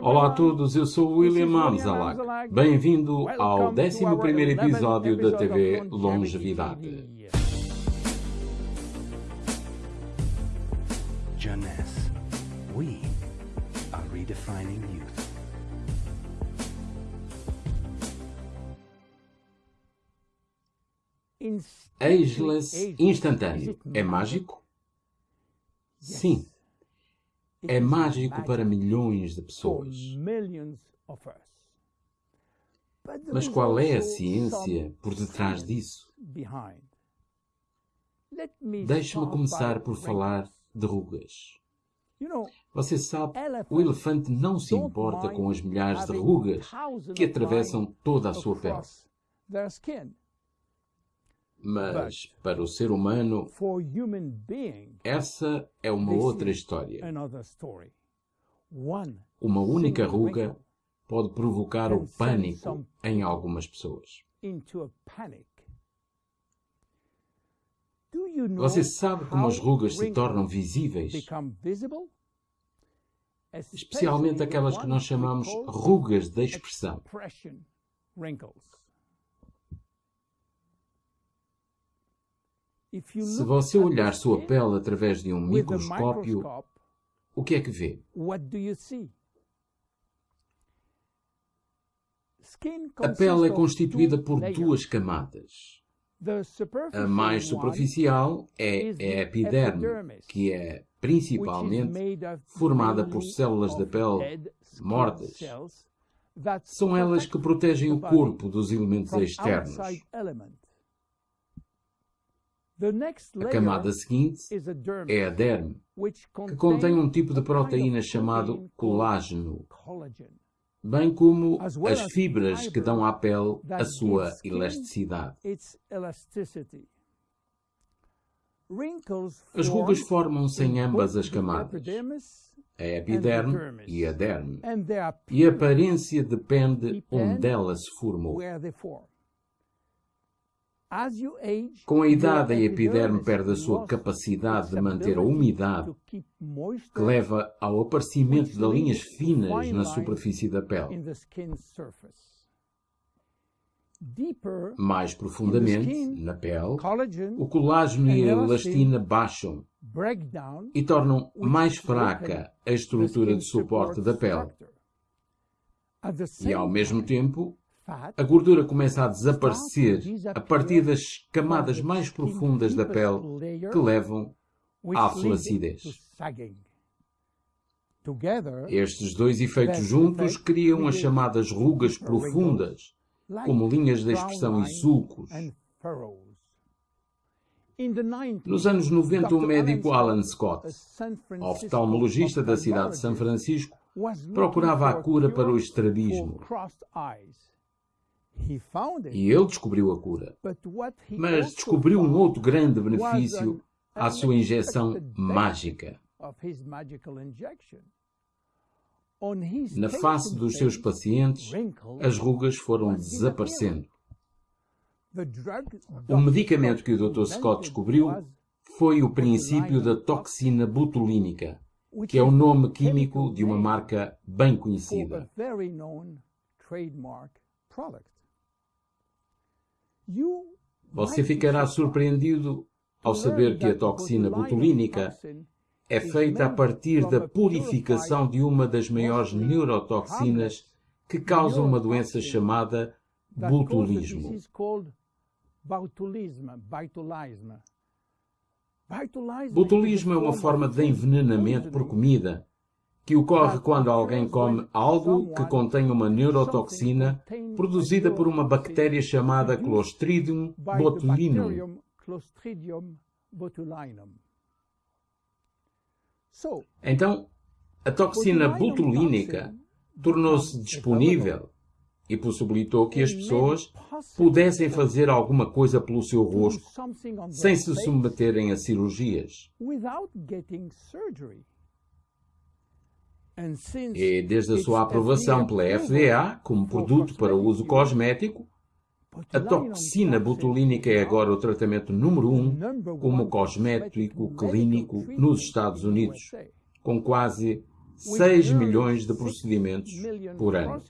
Olá a todos, eu sou William Amzalak. Bem-vindo ao 11º episódio da TV Longevidade. Jeunesse. We are redefining youth. Ageless instantâneo. É mágico? Sim. É mágico para milhões de pessoas. Mas qual é a ciência por detrás disso? Deixe-me começar por falar de rugas. Você sabe, o elefante não se importa com as milhares de rugas que atravessam toda a sua pele. Mas, para o ser humano, essa é uma outra história. Uma única ruga pode provocar o pânico em algumas pessoas. Você sabe como as rugas se tornam visíveis? Especialmente aquelas que nós chamamos rugas de expressão. Se você olhar sua pele através de um microscópio, o que é que vê? A pele é constituída por duas camadas. A mais superficial é a epiderme, que é principalmente formada por células da pele mortas. São elas que protegem o corpo dos elementos externos. A camada seguinte é a derme, que contém um tipo de proteína chamado colágeno, bem como as fibras que dão à pele a sua elasticidade. As rugas formam-se em ambas as camadas, a epiderme e a derme, e a aparência depende onde ela se formou. Com a idade, a epiderme perde a sua capacidade de manter a umidade, que leva ao aparecimento de linhas finas na superfície da pele. Mais profundamente, na pele, o colágeno e a elastina baixam e tornam mais fraca a estrutura de suporte da pele. E, ao mesmo tempo, a gordura começa a desaparecer a partir das camadas mais profundas da pele que levam à flacidez. Estes dois efeitos juntos criam as chamadas rugas profundas, como linhas de expressão e sulcos. Nos anos 90, o médico Alan Scott, oftalmologista da cidade de São Francisco, procurava a cura para o estrabismo. E ele descobriu a cura. Mas descobriu um outro grande benefício à sua injeção mágica. Na face dos seus pacientes, as rugas foram desaparecendo. O medicamento que o Dr. Scott descobriu foi o princípio da toxina botulínica, que é o nome químico de uma marca bem conhecida. Você ficará surpreendido ao saber que a toxina botulínica é feita a partir da purificação de uma das maiores neurotoxinas que causa uma doença chamada botulismo. Botulismo é uma forma de envenenamento por comida que ocorre quando alguém come algo que contém uma neurotoxina produzida por uma bactéria chamada Clostridium botulinum. Então, a toxina botulínica tornou-se disponível e possibilitou que as pessoas pudessem fazer alguma coisa pelo seu rosto sem se submeterem a cirurgias. E desde a sua aprovação pela FDA como produto para uso cosmético, a toxina botulínica é agora o tratamento número um como cosmético clínico nos Estados Unidos, com quase 6 milhões de procedimentos por ano.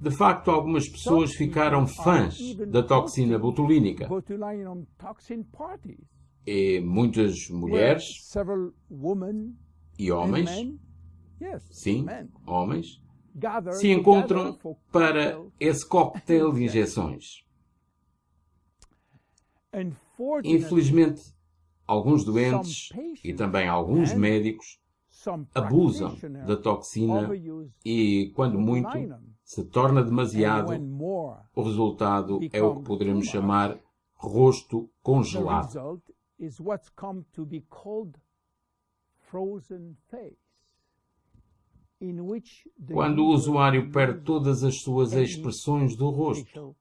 De facto, algumas pessoas ficaram fãs da toxina botulínica. E muitas mulheres e homens, sim, homens, se encontram para esse coquetel de injeções. Infelizmente, alguns doentes e também alguns médicos abusam da toxina e, quando muito, se torna demasiado, o resultado é o que poderemos chamar rosto congelado. Quando o usuário perde todas as suas expressões do rosto.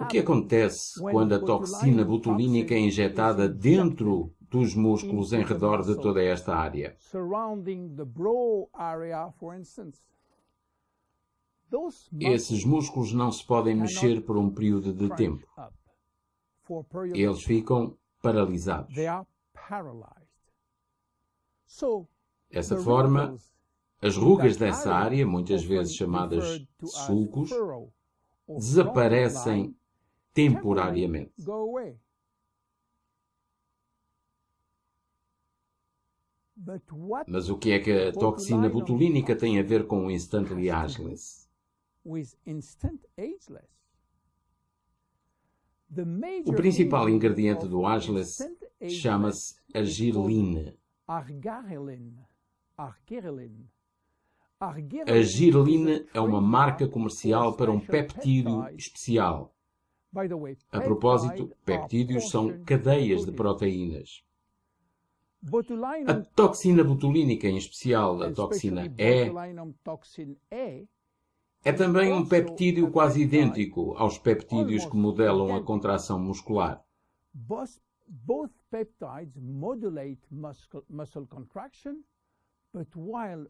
O que acontece quando a toxina botulínica é injetada dentro dos músculos em redor de toda esta área? Esses músculos não se podem mexer por um período de tempo. Eles ficam paralisados. Dessa forma, as rugas dessa área, muitas vezes chamadas sulcos, desaparecem temporariamente. Mas o que é que a toxina botulínica tem a ver com o instantly ageless? O principal ingrediente do ageless chama-se argireline. A girelina é uma marca comercial para um peptídeo especial. A propósito, peptídeos são cadeias de proteínas. A toxina botulínica, em especial a toxina E, é também um peptídeo quase idêntico aos peptídeos que modelam a contração muscular.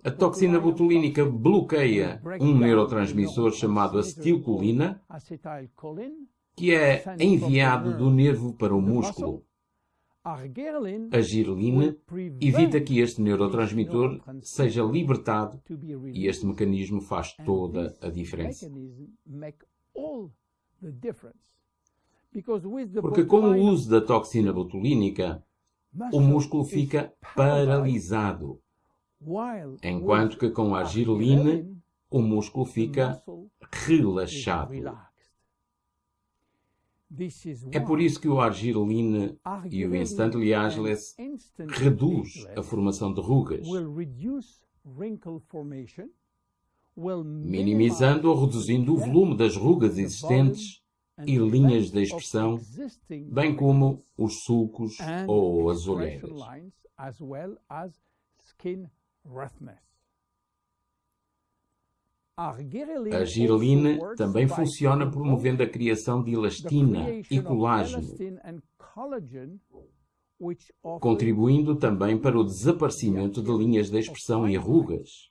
A toxina botulínica bloqueia um neurotransmissor chamado acetilcolina, que é enviado do nervo para o músculo. A girelina evita que este neurotransmissor seja libertado e este mecanismo faz toda a diferença. Porque com o uso da toxina botulínica, o músculo fica paralisado enquanto que com a argireline o músculo fica relaxado. É por isso que o argireline e o instantly ageless reduz a formação de rugas, minimizando ou reduzindo o volume das rugas existentes e linhas de expressão, bem como os sulcos ou as olheiras. A girelina também funciona promovendo a criação de elastina e colágeno, contribuindo também para o desaparecimento de linhas de expressão e rugas.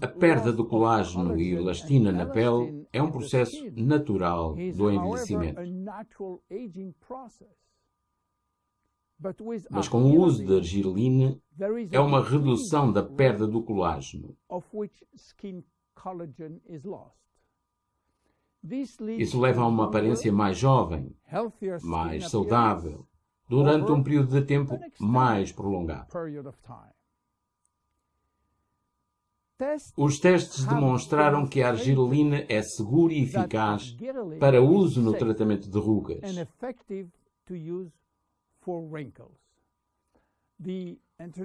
A perda do colágeno e elastina na pele é um processo natural do envelhecimento. Mas com o uso da argireline, é uma redução da perda do colágeno. Isso leva a uma aparência mais jovem, mais saudável, durante um período de tempo mais prolongado. Os testes demonstraram que a argireline é segura e eficaz para uso no tratamento de rugas.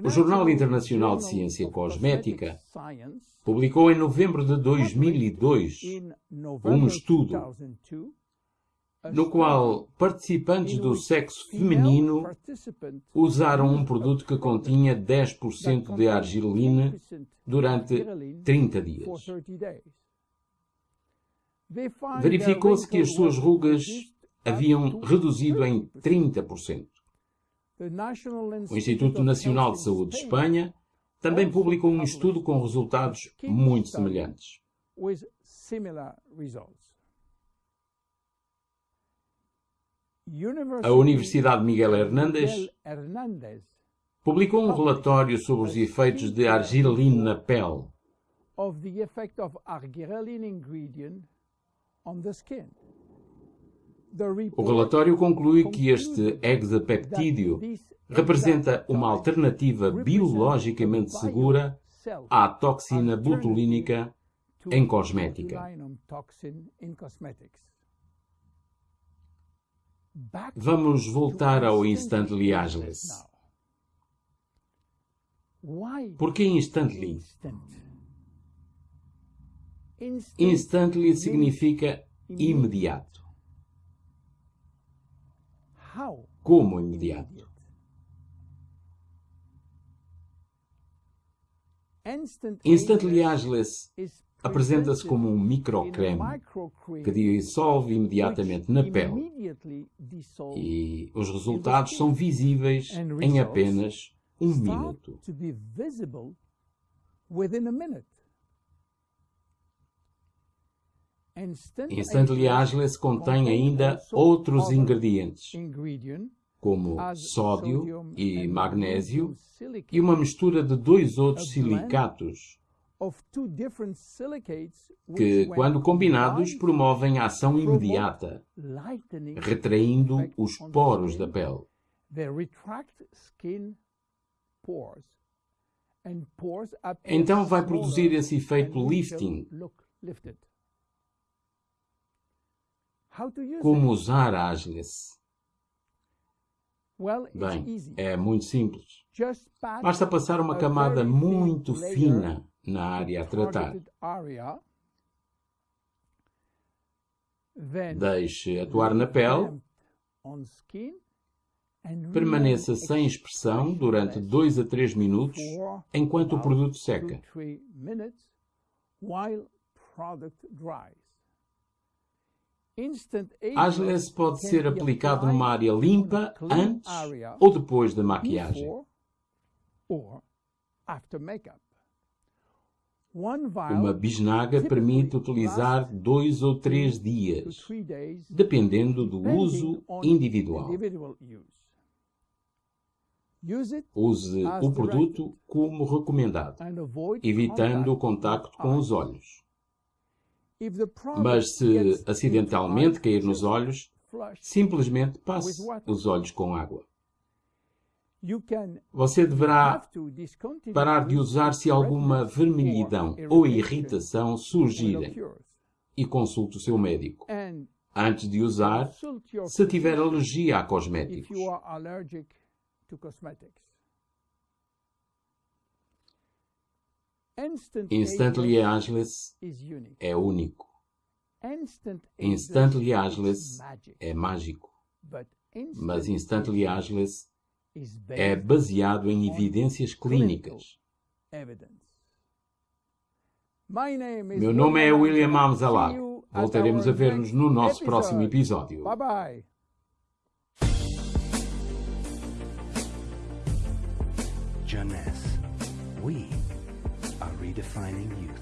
O Jornal Internacional de Ciência Cosmética publicou em novembro de 2002 um estudo no qual participantes do sexo feminino usaram um produto que continha 10% de argireline durante 30 dias. Verificou-se que as suas rugas haviam reduzido em 30%. O Instituto Nacional de Saúde de Espanha também publicou um estudo com resultados muito semelhantes. A Universidade Miguel Hernández publicou um relatório sobre os efeitos de argireline na pele. O relatório conclui que este hexapeptídeo representa uma alternativa biologicamente segura à toxina botulínica em cosmética. Vamos voltar ao Instantly Ageless. Por que Instantly? Instantly significa imediato. Como imediato? Instantly Ageless apresenta-se como um microcreme que dissolve imediatamente na pele e os resultados são visíveis em apenas um minuto. Instantly Ageless contém ainda outros ingredientes, como sódio e magnésio, e uma mistura de dois outros silicatos que, quando combinados, promovem a ação imediata, retraindo os poros da pele. Então vai produzir esse efeito lifting. Como usar a Ageless? Bem, é muito simples. Basta passar uma camada muito fina na área a tratar. Deixe atuar na pele. Permaneça sem expressão durante 2 a 3 minutos enquanto o produto seca. Ageless pode ser aplicado numa área limpa antes ou depois da maquiagem. Uma bisnaga permite utilizar dois ou três dias, dependendo do uso individual. Use o produto como recomendado, evitando o contacto com os olhos. Mas se acidentalmente cair nos olhos, simplesmente passe os olhos com água. Você deverá parar de usar se alguma vermelhidão ou irritação surgirem e consulte o seu médico. Antes de usar, se tiver alergia a cosméticos. Instantly Ageless é único. Instantly Ageless é mágico. Mas Instantly Ageless é baseado em evidências clínicas. Meu nome é William Amzalak. Voltaremos a ver-nos no nosso próximo episódio. Bye bye. Jeunesse. We are redefining youth.